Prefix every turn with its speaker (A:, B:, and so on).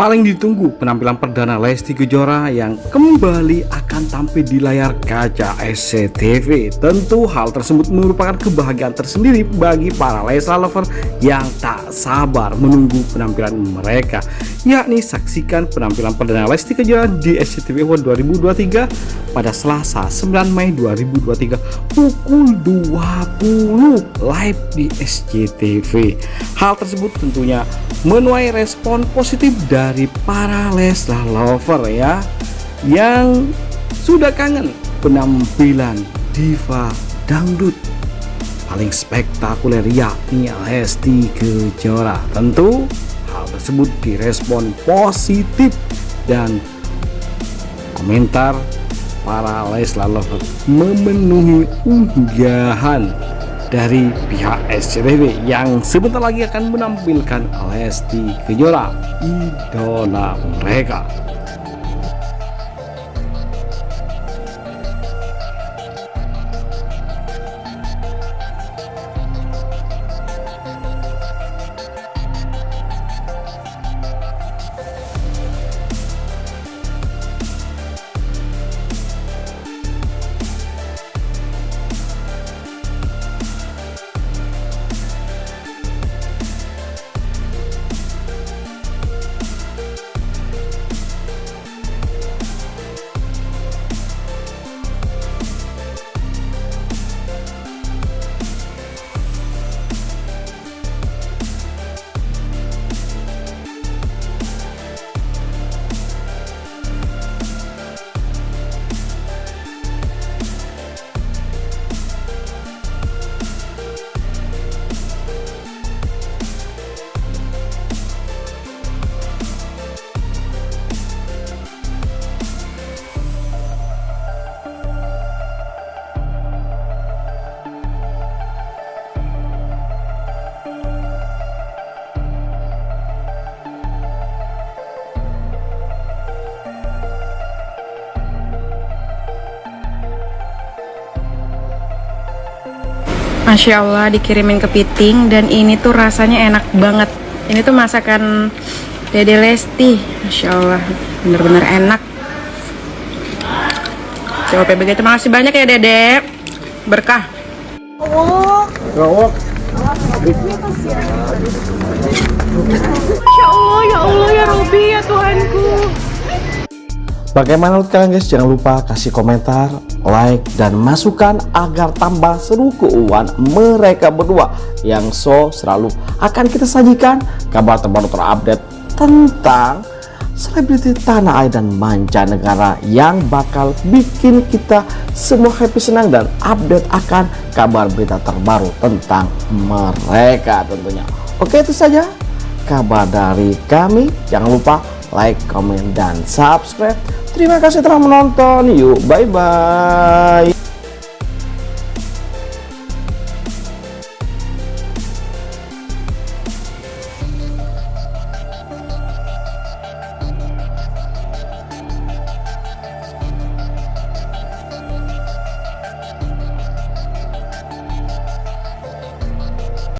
A: Paling ditunggu penampilan perdana Lesti Kejora yang kembali akan tampil di layar kaca SCTV. Tentu hal tersebut merupakan kebahagiaan tersendiri bagi para Leslar lover yang tak sabar menunggu penampilan mereka. Yakni saksikan penampilan perdana Lesti Kejora di SCTV World 2023 pada Selasa 9 Mei 2023 pukul 20 live di SCTV. Hal tersebut tentunya menuai respon positif dari para Leslar lover ya yang sudah kangen penampilan diva dangdut paling spektakuler yakni Lesti Kejora tentu hal tersebut direspon positif dan komentar para Leslar lover memenuhi unggahan dari pihak SCTV yang sebentar lagi akan menampilkan Lesti Kejora idola mereka
B: Masya Allah dikirimin kepiting dan ini tuh rasanya enak banget. Ini tuh masakan Dede Lesti Masya Allah bener-bener enak. Coba begitu makasih banyak ya Dede. Berkah. Masya Allah ya Allah ya Robi ya Tuhanku
A: Bagaimana kalian guys? Jangan lupa kasih komentar, like, dan masukan agar tambah seru keuangan mereka berdua yang so selalu akan kita sajikan kabar terbaru terupdate tentang selebriti tanah air dan mancanegara yang bakal bikin kita semua happy senang dan update akan kabar berita terbaru tentang mereka tentunya. Oke itu saja kabar dari kami. Jangan lupa like, comment, dan subscribe. Terima kasih telah menonton. Yuk, bye-bye.